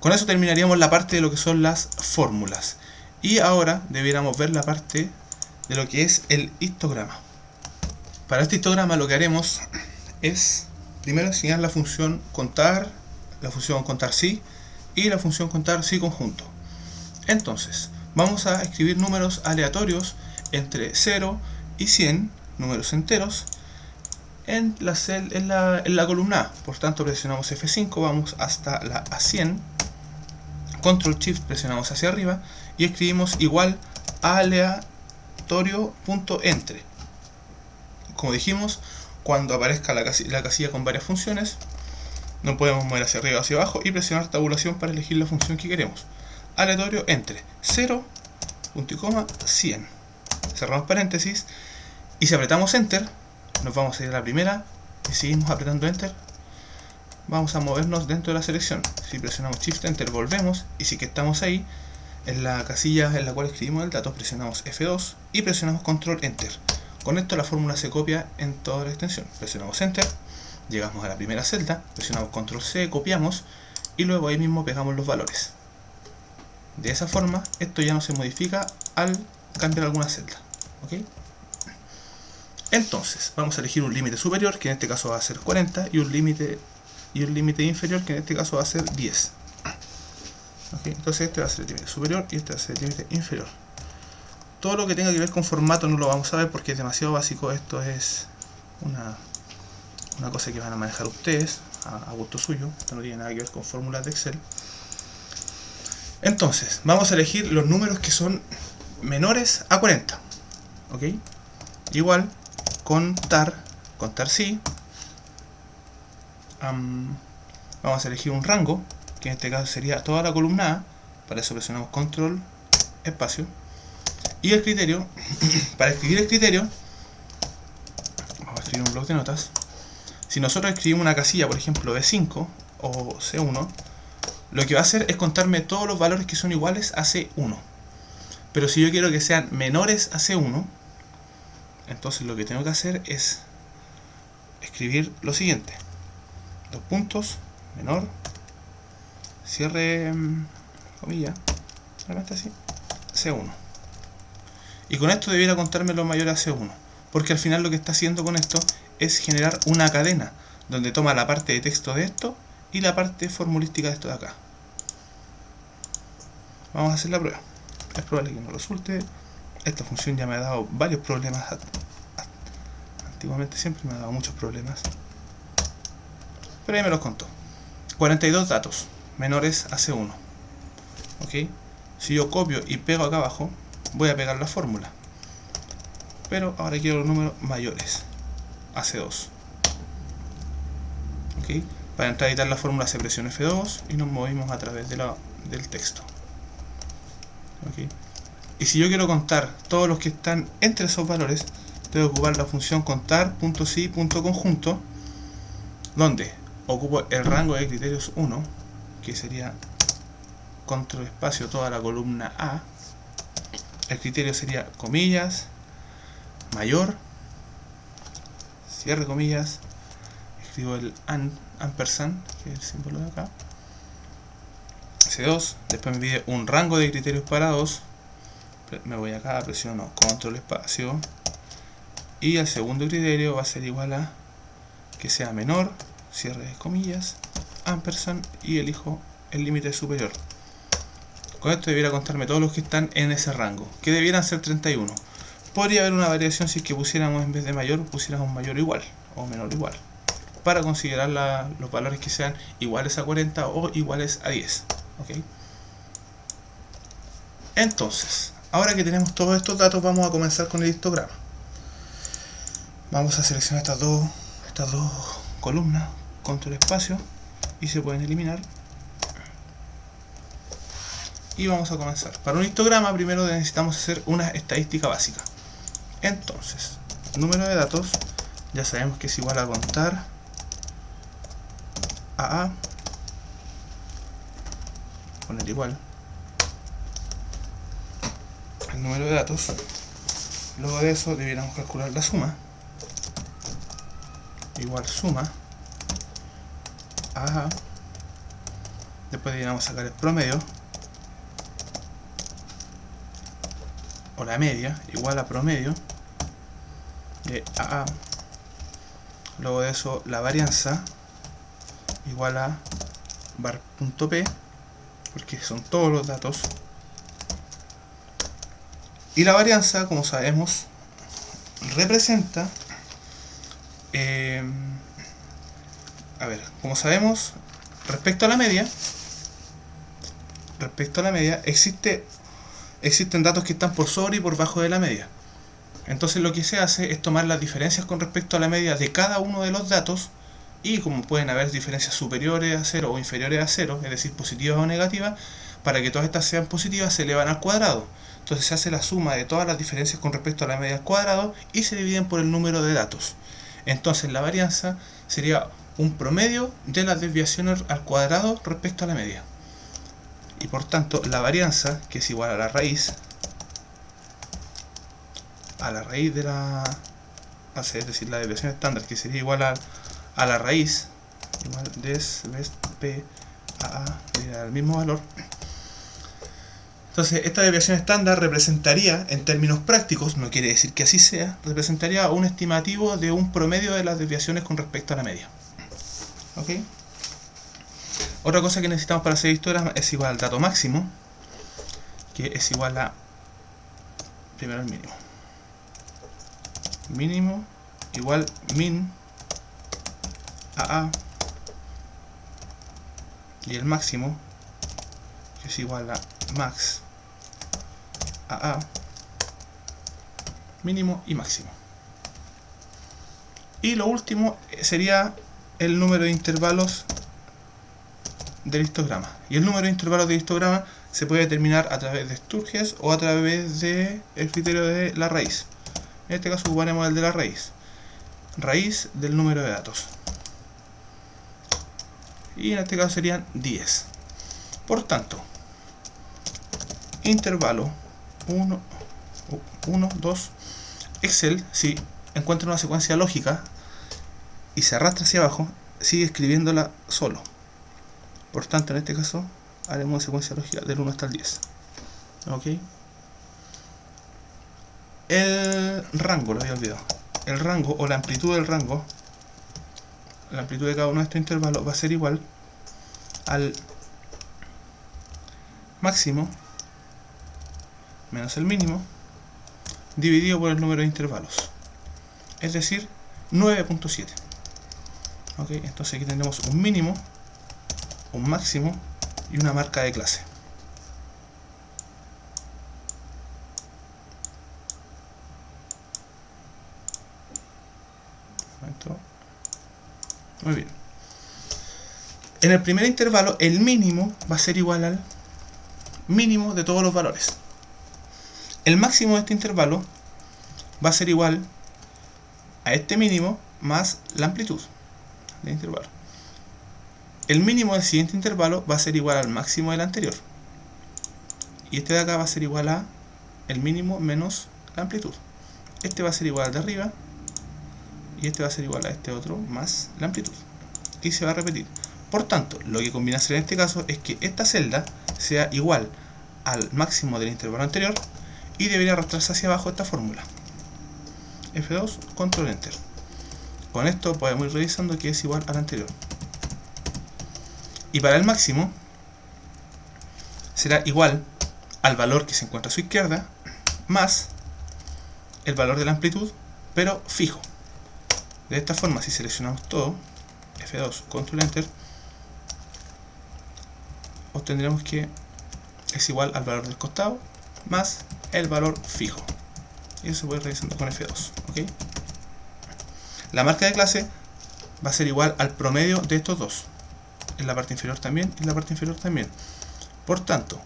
con eso terminaríamos la parte de lo que son las fórmulas y ahora debiéramos ver la parte de lo que es el histograma. Para este histograma lo que haremos es primero enseñar la función contar, la función contar sí y la función contar sí conjunto. Entonces, vamos a escribir números aleatorios entre 0 y 100, números enteros, en la, en la, columna A. Por tanto, presionamos F5, vamos hasta la A100, Control Shift presionamos hacia arriba y escribimos igual aleatorio entre Como dijimos, cuando aparezca la casilla, la casilla con varias funciones, no podemos mover hacia arriba o hacia abajo y presionar tabulación para elegir la función que queremos. Aleatorio entre 0, punto y coma, 100. Cerramos paréntesis y si apretamos Enter, nos vamos a ir a la primera y seguimos apretando Enter, vamos a movernos dentro de la selección. Si presionamos Shift Enter volvemos y si que estamos ahí, en la casilla en la cual escribimos el dato presionamos F2 y presionamos Control Enter. Con esto la fórmula se copia en toda la extensión. Presionamos Enter, llegamos a la primera celda, presionamos Control C, copiamos y luego ahí mismo pegamos los valores. De esa forma, esto ya no se modifica al cambiar alguna celda. Entonces, vamos a elegir un límite superior, que en este caso va a ser 40, y un límite y un límite inferior, que en este caso va a ser 10. Entonces este va a ser el límite superior y este va a ser el límite inferior. Todo lo que tenga que ver con formato no lo vamos a ver porque es demasiado básico. Esto es una, una cosa que van a manejar ustedes a, gusto suyo. Esto no tiene nada que ver con fórmulas de Excel. Entonces, vamos a elegir los números que son menores a 40. ¿Ok? Igual, contar, contar sí. vamos a elegir un rango, que en este caso sería toda la columna A. Para eso presionamos control, espacio. Y el criterio, [coughs] para escribir el criterio, vamos a escribir un bloc de notas. Si nosotros escribimos una casilla, por ejemplo, B5 o C1, lo que va a hacer es contarme todos los valores que son iguales a C1. Pero si yo quiero que sean menores a C1, entonces lo que tengo que hacer es escribir lo siguiente. Dos puntos, menor, cierre, mm, comilla, realmente así, C1. Y con esto debiera contarme lo mayor a C1. Porque al final lo que está haciendo con esto es generar una cadena donde toma la parte de texto de esto y la parte formulística de esto de acá. Vamos a hacer la prueba. Es probable que no resulte. Esta función ya me ha dado varios problemas. Antiguamente siempre me ha dado muchos problemas. Pero ahí me los contó. 42 datos menores a C1. ¿Ok? Si yo copio y pego acá abajo, voy a pegar la fórmula. Pero ahora quiero los números mayores a C2. ¿Ok? Para entrar a editar la fórmula se presiona F2 y nos movimos a través del texto. ¿Ok? Y si yo quiero contar todos los que están entre esos valores, tengo que ocupar la función contar.si.conjunto, donde ocupo el rango de criterios 1, que sería control espacio toda la columna A, el criterio sería comillas, mayor, cierre comillas, escribo el ampersand, que es el símbolo de acá, C2, después me pide un rango de criterios para 2, me voy acá, presiono control espacio, y el segundo criterio va a ser igual a que sea menor, cierre de comillas, ampersand, y elijo el límite superior. Con esto debiera contarme todos los que están en ese rango, que debieran ser 31. Podría haber una variación si es que pusiéramos en vez de mayor, pusiéramos mayor igual o menor igual. Para considerar los valores que sean iguales a 40 o iguales a 10. Entonces, ahora que tenemos todos estos datos, vamos a comenzar con el histograma. Vamos a seleccionar estas dos, estas dos columnas, control espacio, y se pueden eliminar y vamos a comenzar. Para un histograma primero necesitamos hacer una estadística básica. Entonces, número de datos, ya sabemos que es igual a contar a A, poner igual el número de datos. Luego de eso debiéramos calcular la suma. Igual suma a A. Después debiéramos sacar el promedio o la media igual a promedio de AA luego de eso la varianza igual a bar.p porque son todos los datos y la varianza como sabemos representa eh, a ver, como sabemos respecto a la media respecto a la media existe existen datos que están por sobre y por bajo de la media. Entonces lo que se hace es tomar las diferencias con respecto a la media de cada uno de los datos y como pueden haber diferencias superiores a 0 o inferiores a 0, es decir, positivas o negativas, para que todas estas sean positivas se elevan al cuadrado. Entonces se hace la suma de todas las diferencias con respecto a la media al cuadrado y se dividen por el número de datos. Entonces la varianza sería un promedio de las desviaciones al cuadrado respecto a la media y por tanto la varianza, que es igual a la raíz, a la raíz de la es decir, la desviación estándar, que sería igual a, a la raíz, igual des, p, a, a, el mismo valor. Entonces, esta desviación estándar representaría, en términos prácticos, no quiere decir que así sea, representaría un estimativo de un promedio de las desviaciones con respecto a la media. ¿Ok? Otra cosa que necesitamos para hacer histograma es igual al dato máximo, que es igual a primero el mínimo. Mínimo igual min a a y el máximo que es igual a max a a mínimo y máximo. Y lo último sería el número de intervalos del histograma. Y el número de intervalos del histograma se puede determinar a través de Sturges o a través del criterio de la raíz. En este caso ocuparemos el de la raíz. Raíz del número de datos. Y en este caso serían 10. Por tanto, intervalo 1, 1, 2, Excel, si encuentra una secuencia lógica y se arrastra hacia abajo, sigue escribiéndola solo. Por tanto, en este caso, haremos una secuencia lógica del 1 hasta el 10. ¿Ok? El rango, lo había olvidado. El rango o la amplitud del rango, la amplitud de cada uno de estos intervalos va a ser igual al máximo menos el mínimo dividido por el número de intervalos. Es decir, 9.7. Ok, entonces aquí tendremos un mínimo, un máximo y una marca de clase. Muy bien. En el primer intervalo, el mínimo va a ser igual al mínimo de todos los valores. El máximo de este intervalo va a ser igual a este mínimo más la amplitud del intervalo. El mínimo del siguiente intervalo va a ser igual al máximo del anterior. Y este de acá va a ser igual a el mínimo menos la amplitud. Este va a ser igual al de arriba. Y este va a ser igual a este otro más la amplitud. Y se va a repetir. Por tanto, lo que conviene hacer en este caso es que esta celda sea igual al máximo del intervalo anterior y debería arrastrarse hacia abajo esta fórmula. F2, control enter. Con esto podemos ir revisando que es igual al anterior. Y para el máximo será igual al valor que se encuentra a su izquierda más el valor de la amplitud, pero fijo. De esta forma, si seleccionamos todo, F2, control enter, obtendremos que es igual al valor del costado más el valor fijo. Y eso se puede revisando con F2. La marca de clase va a ser igual al promedio de estos dos. En la parte inferior también y en la parte inferior también. Por tanto,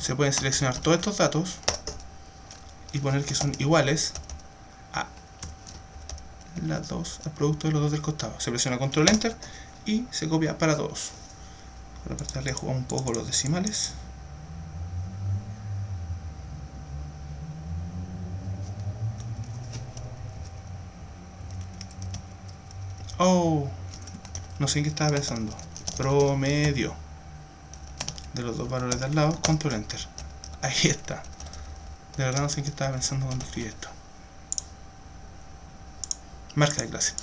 se pueden seleccionar todos estos datos y poner que son iguales las dos, al producto de los dos del costado. Se presiona control enter y se copia para todos. Para pasarle a un poco los decimales. Oh, no sé en qué estaba pensando. Promedio de los dos valores de al lado, control enter. Ahí está. De verdad no sé en qué estaba pensando cuando escribí esto. Marca de clase.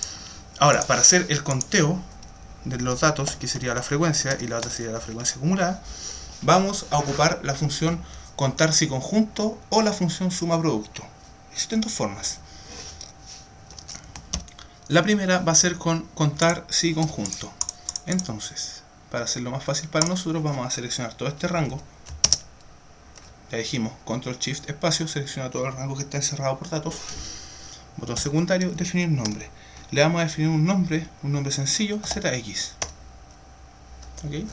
Ahora, para hacer el conteo de los datos, que sería la frecuencia y la otra sería la frecuencia acumulada, vamos a ocupar la función contar si conjunto o la función suma producto. Existen dos formas. La primera va a ser con contar si conjunto. Entonces, para hacerlo más fácil para nosotros, vamos a seleccionar todo este rango. Ya dijimos, control shift espacio, selecciona todo el rango que está encerrado por datos. Botón secundario, definir nombre le vamos a definir un nombre, un nombre sencillo, zx. ¿Ok?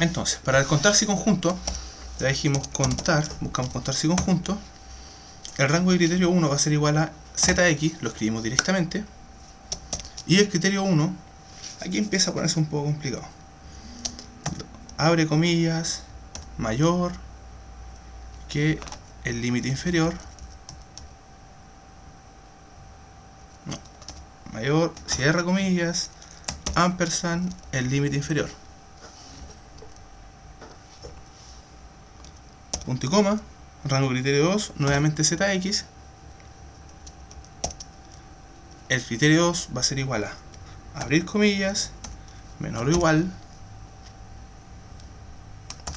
Entonces, para el contar si conjunto, ya dijimos contar, buscamos contar si conjunto, el rango de criterio 1 va a ser igual a zx, lo escribimos directamente, y el criterio 1, aquí empieza a ponerse un poco complicado. Abre comillas, mayor que el límite inferior mayor, cierra comillas, ampersand, el límite inferior. Punto y coma, rango criterio 2, nuevamente zx. El criterio 2 va a ser igual a abrir comillas, menor o igual,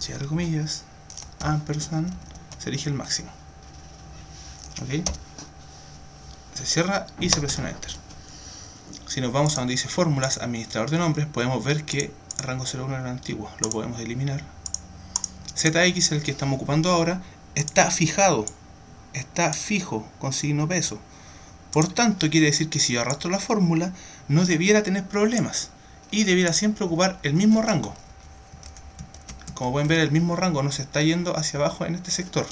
cierre comillas, ampersand, se elige el máximo. ¿Ok? Se cierra y se presiona Enter. Si nos vamos a donde dice fórmulas, administrador de nombres, podemos ver que rango 01 era antiguo, lo podemos eliminar. ZX, el que estamos ocupando ahora, está fijado, está fijo con signo peso. Por tanto, quiere decir que si yo arrastro la fórmula, no debiera tener problemas y debiera siempre ocupar el mismo rango. Como pueden ver, el mismo rango nos está yendo hacia abajo en este sector.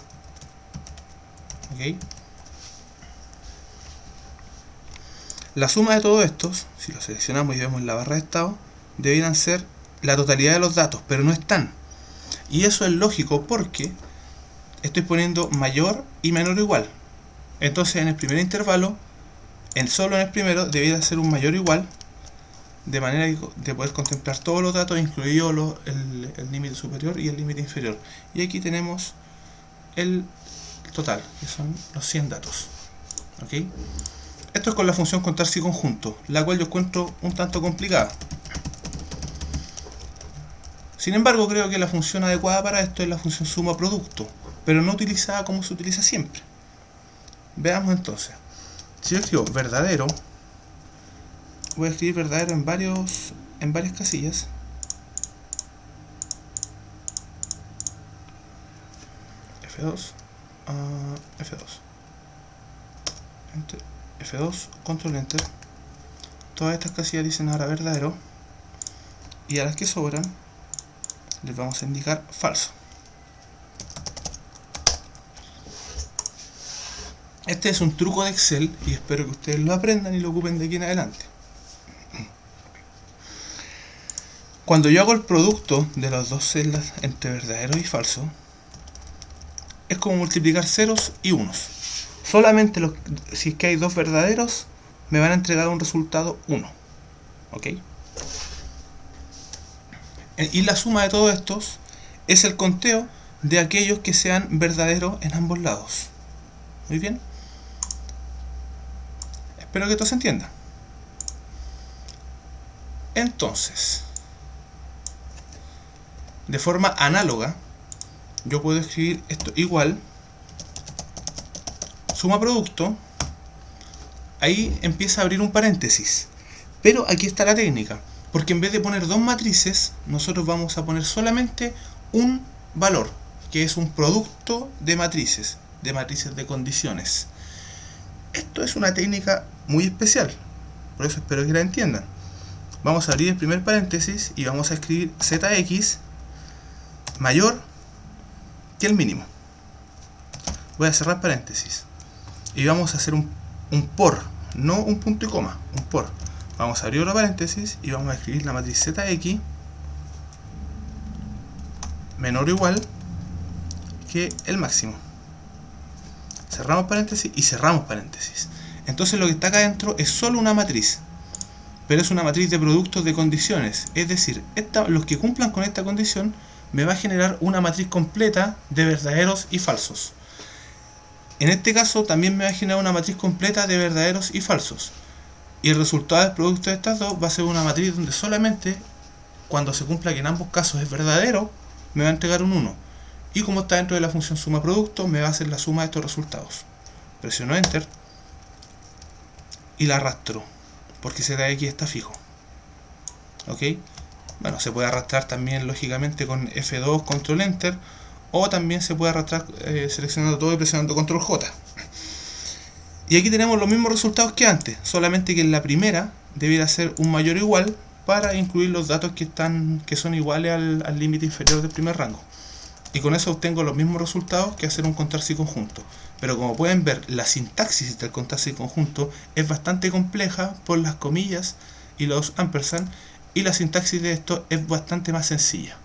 La suma de todos estos, si lo seleccionamos y vemos la barra de estado, debieran ser la totalidad de los datos, pero no están. Y eso es lógico porque estoy poniendo mayor y menor o igual. Entonces en el primer intervalo, en solo en el primero, debiera ser un mayor o igual, de manera de poder contemplar todos los datos, incluido el límite superior y el límite inferior. Y aquí tenemos el total, que son los 100 datos. Esto es con la función contar si conjunto, la cual yo encuentro un tanto complicada. Sin embargo, creo que la función adecuada para esto es la función suma producto, pero no utilizada como se utiliza siempre. Veamos entonces. Si yo escribo verdadero, voy a escribir verdadero en varios en varias casillas. F2 F2 F2 control enter todas estas casillas dicen ahora verdadero y a las que sobran les vamos a indicar falso. Este es un truco de Excel y espero que ustedes lo aprendan y lo ocupen de aquí en adelante. Cuando yo hago el producto de las dos celdas entre verdadero y falso, es como multiplicar ceros y unos. Solamente si es que hay dos verdaderos, me van a entregar un resultado 1. ¿Ok? Eh, y la suma de todos estos es el conteo de aquellos que sean verdaderos en ambos lados. Muy bien. Espero que todo se entienda. Entonces, de forma análoga, yo puedo escribir esto igual, suma producto, ahí empieza a abrir un paréntesis. Pero aquí está la técnica. Porque en vez de poner dos matrices, nosotros vamos a poner solamente un valor, que es un producto de matrices, de matrices de condiciones. Esto es una técnica muy especial, por eso espero que la entiendan. Vamos a abrir el primer paréntesis y vamos a escribir zx mayor que el mínimo. Voy a cerrar paréntesis. Y vamos a hacer un, un por, no un punto y coma, un por Vamos a abrir otro paréntesis y vamos a escribir la matriz ZX menor o igual que el máximo. Cerramos paréntesis y cerramos paréntesis. Entonces lo que está acá adentro es solo una matriz. Pero es una matriz de productos de condiciones. Es decir, los que cumplan con esta condición me va a generar una matriz completa de verdaderos y falsos. En este caso también me va a generar una matriz completa de verdaderos y falsos. Y el resultado del producto de estas dos va a ser una matriz donde solamente cuando se cumpla que en ambos casos es verdadero, me va a entregar un 1. Y como está dentro de la función suma producto, me va a hacer la suma de estos resultados. Presiono Enter y la arrastro, porque ZX está fijo. ¿Ok? Bueno, se puede arrastrar también lógicamente con F2, Control Enter, o también se puede arrastrar eh, seleccionando todo y presionando Control J. Y aquí tenemos los mismos resultados que antes, solamente que en la primera debiera ser un mayor o igual para incluir los datos que, están, que son iguales al límite inferior del primer rango. Y con eso obtengo los mismos resultados que hacer un contarse conjunto. Pero como pueden ver, la sintaxis del contarse conjunto es bastante compleja por las comillas y los ampersand, y la sintaxis de esto es bastante más sencilla.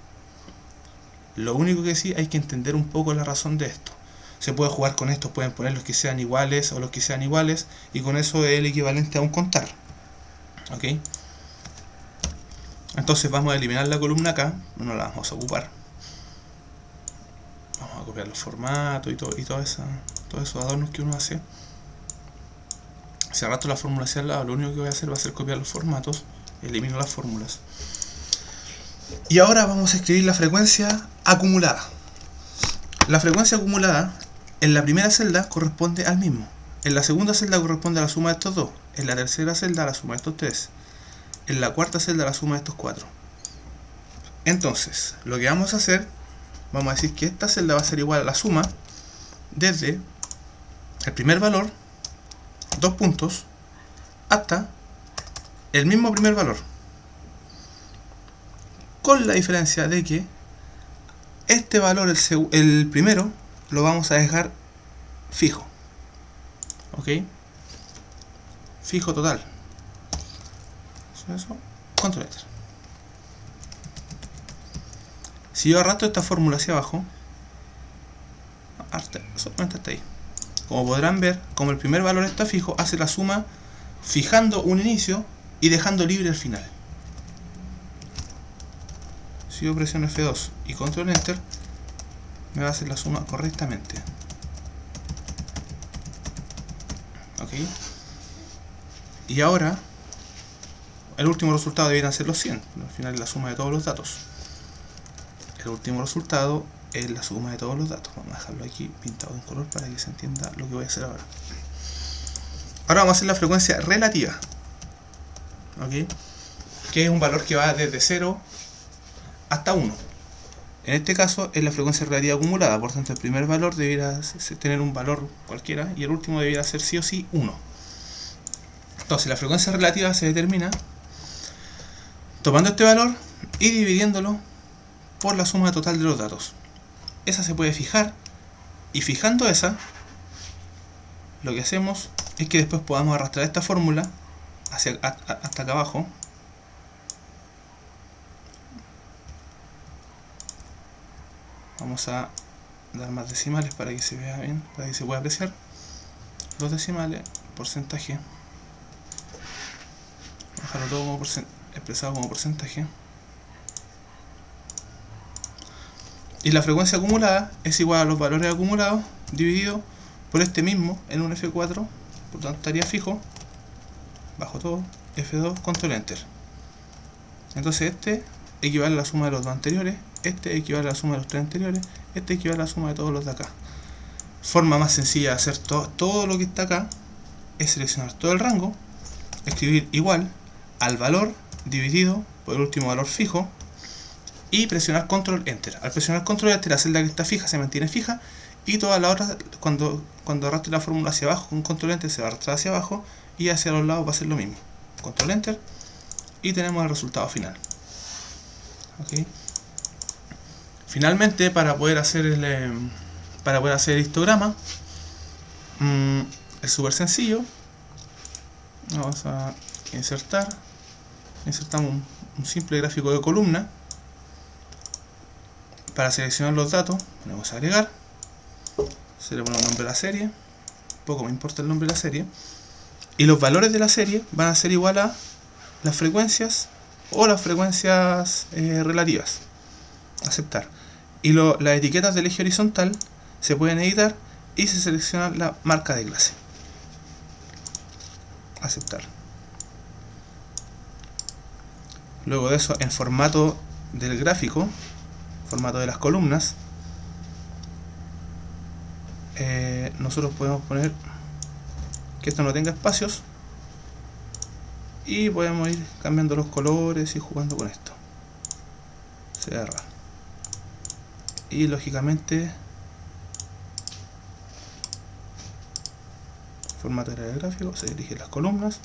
Lo único que sí hay que entender un poco la razón de esto se puede jugar con estos, pueden poner los que sean iguales o los que sean iguales y con eso es el equivalente a un contar. ¿Ok? Entonces vamos a eliminar la columna acá, no la vamos a ocupar. Vamos a copiar los formatos y, todo, y todos esos adornos que uno hace. Si arrastro la fórmula hacia el lado, lo único que voy a hacer va a ser copiar los formatos, elimino las fórmulas. Y ahora vamos a escribir la frecuencia acumulada. La frecuencia acumulada en la primera celda corresponde al mismo. En la segunda celda corresponde a la suma de estos dos. En la tercera celda a la suma de estos tres. En la cuarta celda a la suma de estos cuatro. Entonces, lo que vamos a hacer, vamos a decir que esta celda va a ser igual a la suma desde el primer valor, dos puntos, hasta el mismo primer valor. Con la diferencia de que este valor, el, primero, lo vamos a dejar fijo. ¿Ok? Fijo total. Control enter. Si yo arrastro esta fórmula hacia abajo, ahí. Como podrán ver, como el primer valor está fijo, hace la suma fijando un inicio y dejando libre el final. Si yo presiono F2 y control enter, me va a hacer la suma correctamente. Ok. Y ahora, el último resultado debería ser los 100. Al final es la suma de todos los datos. El último resultado es la suma de todos los datos. Vamos a dejarlo aquí pintado en color para que se entienda lo que voy a hacer ahora. Ahora vamos a hacer la frecuencia relativa. ¿Ok? Que es un valor que va desde 0 hasta 1. En este caso es la frecuencia relativa acumulada, por tanto el primer valor debería tener un valor cualquiera y el último debería ser sí o sí 1. Entonces la frecuencia relativa se determina tomando este valor y dividiéndolo por la suma total de los datos. Esa se puede fijar y fijando esa, lo que hacemos es que después podamos arrastrar esta fórmula hacia, hasta acá abajo vamos a dar más decimales para que se vea bien, para que se pueda apreciar. Los decimales, porcentaje. Dejarlo todo como expresado como porcentaje. Y la frecuencia acumulada es igual a los valores acumulados dividido por este mismo en un F4 por tanto estaría fijo bajo todo F2 control enter. Entonces este equivale a la suma de los dos anteriores este equivale a la suma de los tres anteriores, este equivale a la suma de todos los de acá. Forma más sencilla de hacer todo lo que está acá es seleccionar todo el rango, escribir igual al valor dividido por el último valor fijo y presionar control enter. Al presionar control enter la celda que está fija se mantiene fija y toda la otra cuando, cuando arrastre la fórmula hacia abajo con control enter se va a arrastrar hacia abajo y hacia los lados va a ser lo mismo. Control enter y tenemos el resultado final. Okay. Finalmente, para poder hacer el, eh, para poder hacer el histograma, mm, es súper sencillo. Vamos a insertar. Insertamos un, simple gráfico de columna. Para seleccionar los datos, ponemos agregar. Se le pone el nombre de la serie. Poco me importa el nombre de la serie. Y los valores de la serie van a ser igual a las frecuencias o las frecuencias eh, relativas. Aceptar y las etiquetas del eje horizontal se pueden editar y se selecciona la marca de clase. Aceptar. Luego de eso, en formato del gráfico, formato de las columnas, eh, nosotros podemos poner que esto no tenga espacios y podemos ir cambiando los colores y jugando con esto. Cerrar y lógicamente formato del gráfico, se dirigen las columnas.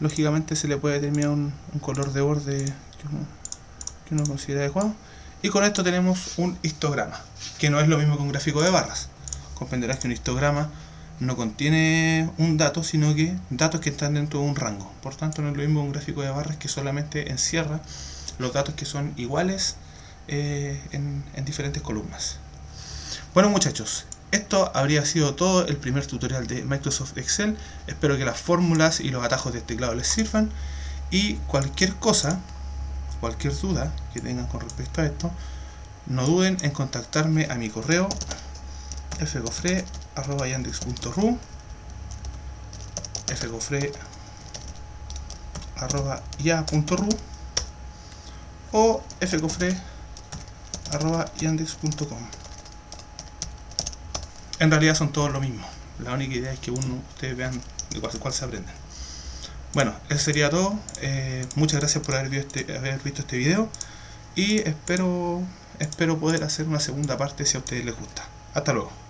Lógicamente se le puede determinar un, color de borde que uno, considera adecuado. Y con esto tenemos un histograma que no es lo mismo que un gráfico de barras. Comprenderás que un histograma no contiene un dato sino que datos que están dentro de un rango. Por tanto no es lo mismo un gráfico de barras que solamente encierra los datos que son iguales eh, en, diferentes columnas. Bueno muchachos, esto habría sido todo el primer tutorial de Microsoft Excel. Espero que las fórmulas y los atajos de teclado les sirvan. Y cualquier cosa, cualquier duda que tengan con respecto a esto, no duden en contactarme a mi correo fcofre.yandex.ru fcofre.ya.ru o fcofre yandex.com En realidad son todos lo mismo. La única idea es que uno, ustedes vean de cuál, se aprenden. Bueno, eso sería todo. Eh, muchas gracias por haber visto, este, haber visto este video. Y espero, espero poder hacer una segunda parte si a ustedes les gusta. Hasta luego.